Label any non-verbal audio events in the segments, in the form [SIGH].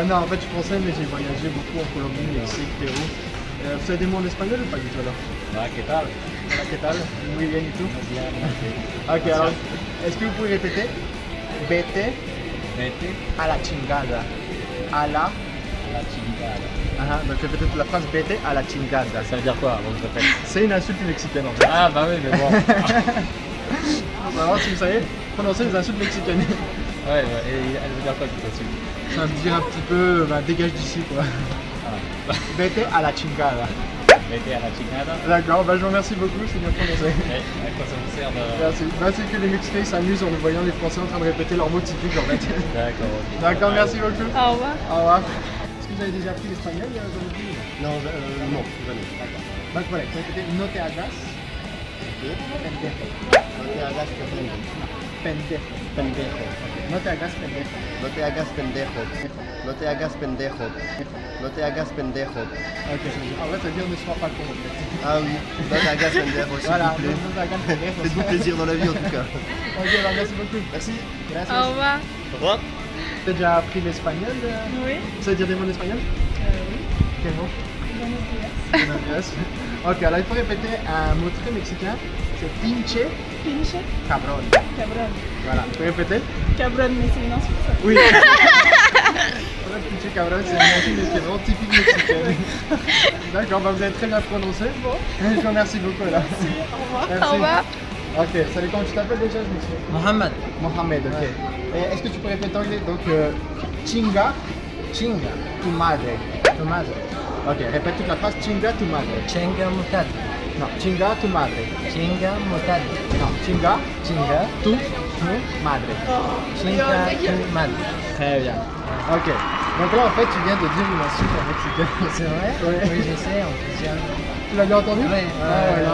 Euh, non, en fait, je suis français, mais j'ai voyagé beaucoup en Colombie, Mexique, Pérou. Euh, vous savez des mots en espagnol ou pas du tout alors? Ah, ¿qué tal? Hola, ¿qué tal? Muy bien, ¿y tú? Bien, Ok, alors, est-ce que vous pouvez répéter Vete Vete a la chingada. A la. la chingada. Ah, donc toute la phrase Vete a la chingada. Ça veut dire quoi avant que je répète C'est une insulte mexicaine en fait. Ah, bah oui, mais bon. On va voir si vous [LAUGHS] savez prononcer les insultes mexicaines. Ouais, ouais, et elle veut dire quoi tout là-dessus Ça veut dire un petit peu, bah, dégage d'ici quoi. ah. [LAUGHS] Vete a la chingada. Vete a la chingada. D'accord, bah, je vous remercie beaucoup, c'est bien prononcé. À quoi ça vous sert de... Merci. Bah, c'est que les Mexicains s'amusent en nous voyant les Français en train de répéter leurs mots typiques en fait. [LAUGHS] D'accord, ok. D'accord, merci beaucoup. Au revoir. Au revoir. Est-ce que vous avez déjà appris l'espagnol euh, dans Non, euh, non, jamais. D'accord. Donc voilà, vous répétez no te hagas pendejo. No te hagas pendejo. Pendejo. Pendejo. No te hagas pendejo. No te hagas pendejo. No te hagas pendejo. No te hagas pendejo. Ok, ça veut dire ne sois pas con en fait. Ah oui, no te hagas pendejo, Voilà, no te hagas pendejo. Faites-vous plaisir dans la vie en tout cas. Ok, bah, merci beaucoup. Merci. Gracias. Au revoir. Au revoir. Avez déjà appris l'espagnol euh Oui. Vous savez dire des mots en espagnol oui. Quel mot Buenos días. Ok, alors il faut répéter un mot très mexicain. C'est pinche Pinche. cabron. Cabron. Voilà, vous pouvez répéter Cabron, mais c'est une insulte. ça. Oui. [LAUGHS] Voilà, pinche cabron, c'est un insulte qui est vraiment typique mexicaine. D'accord, bah vous avez très bien prononcé. Bon. Je vous remercie beaucoup là. Au revoir. Merci. Au revoir. Ok, salut, comment tu t'appelles déjà, je me souviens Mohamed. Mohamed, ok. Est-ce que tu peux répéter en anglais? Donc, euh, chinga, chinga, tu madre. Tu madre. Ok, répète toute la phrase, chinga, tu madre. Chinga. Non, chinga, tu madre. Chinga mutad. Non, chinga, Chinga. tu, tu madre. Chinga tu madre. Très bien. Ok. Donc là, en fait, tu viens de dire une insulte en mexicain. [LAUGHS] C'est vrai? Ouais. Oui, je sais, en plus. Tu l'as bien entendu? Ouais. Ah, voilà.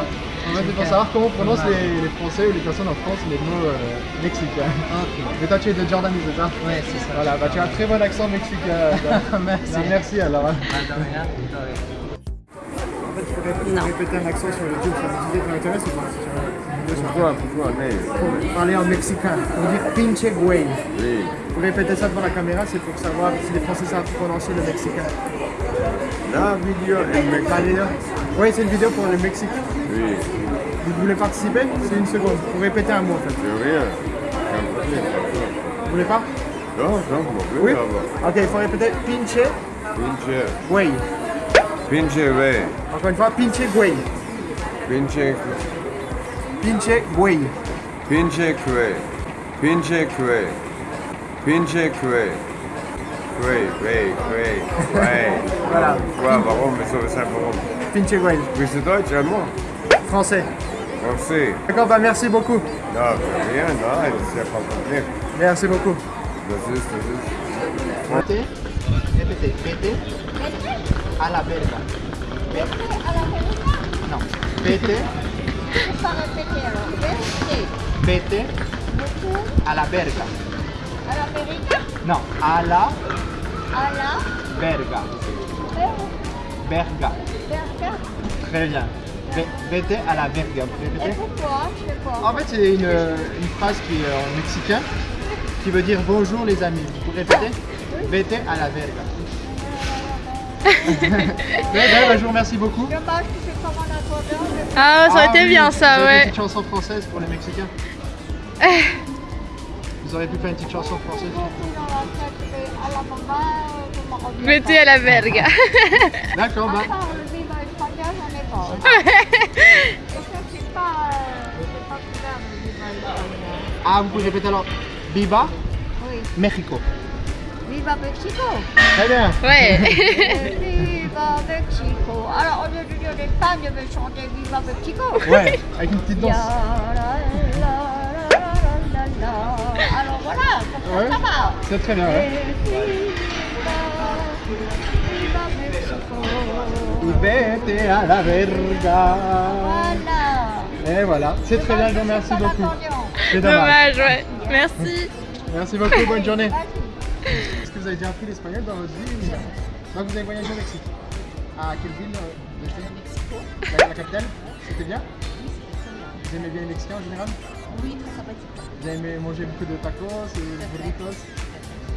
En fait, c'est pour savoir comment on prononce Ouais. les, les Français ou les personnes en France les mots euh, mexicains. Ok. Mais toi, tu es de Jordan, c'est ça? Ouais, c'est ça. Voilà, bah tu as un très bon accent mexicain. [LAUGHS] Merci. Bah, merci alors. Faudrait répéter un accent sur le YouTube, ça vous disait que l'intérêt, c'est quoi Pourquoi, pourquoi, mais Pour parler en mexicain, pour dire pinche güey. oui, Vous répétez ça devant la caméra, c'est pour savoir si les Français savent prononcer le mexicain. la vidéo est là. Oui, c'est une vidéo pour le Mexique. Oui, Vous voulez participer? C'est une seconde. Pour répéter un mot en fait. c'est rien. Vous voulez pas? Non, non, mon Oui Dieu, là-bas. Ok, il faut répéter pinche Pinche, güey. Pinche, ouais. Encore une fois, pinche güey. Pinche, Pinche güey. pinche, cray. Pinche, cray. Pinche, cray. Cray, cray, cray, cray. Voilà. Quoi, warum, wieso, weshalb, warum? Pinche güey. Bist du Deutsch, allemand? Français. Français? D'accord, bah merci beaucoup. Für rien, nein, ja kein Problem. Merci beaucoup. Das ist, das ist. Vete, répétez, vete a la verga? Vete Non, vete, Pas répéter alors. Vérité. vete Beaucoup a la verga. à l'Amérique. Non, a la À la Verga. Verga. Très bien. Vete a la verga. Vous Et répétez pourquoi Je sais pas. En fait, c'est une, une phrase qui est en mexicain qui veut dire bonjour les amis. Vous répétez Vete a la verga. Ouais, ouais, bah, je vous remercie beaucoup. Dommage que c'est Ah, ça aurait été oui, bien vous ça, avez Une ouais. petite chanson française pour les Mexicains. [LAUGHS] Vous auriez pu faire une petite chanson française. beaucoup dans la tête, mais à la maman, je m'en reviens Mettez pas. à la verga. [LAUGHS] D'accord, bah. [LAUGHS] Euh. Ah, vous pouvez répéter alors. Viva Oui. Mexico. Viva Mexico. Très bien. Ouais. [LAUGHS] Viva Mexico. Alors, au lieu de dire l'Espagne, je vais chanter Viva Mexico. Ouais, avec une petite danse. [LAUGHS] Alors voilà, comme Ouais. ça, ça va. C'est très bien, ouais. Viva Mexico. Y vete a la verga. Voilà. Et voilà, c'est très bien, je vous remercie beaucoup. C'est dommage. Dommage, ouais. Merci. Merci beaucoup, bonne journée. Vous avez déjà appris l'espagnol dans votre vie ou Donc vous avez voyagé au Mexique. À quelle ville euh, vous Mexico. La, la capitale C'était bien? Vous aimez bien les Mexicains en général? Oui, très sympathique. Vous avez manger beaucoup de tacos et de burritos?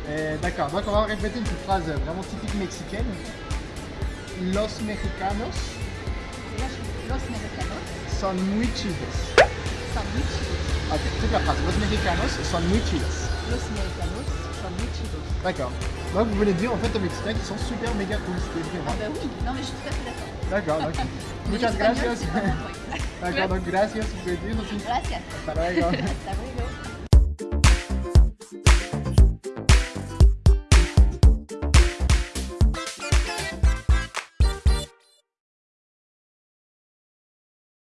Euh, D'accord, donc on va répéter une petite phrase vraiment typique mexicaine. Los mexicanos Los, los mexicanos son muy chidos. son muy chidos. Ok, toute la phrase. Los mexicanos son muy chidos. Los mexicanos. D'accord. Donc vous de dire en fait aux Mexicains qui sont super méga cool, ce qui est Ah bah oui, non mais je suis tout à fait d'accord. D'accord, donc. [LAUGHS] Mais Muchas gracias. D'accord, donc gracias, vous pouvez dire aussi. Gracias. Hasta luego. Hasta luego.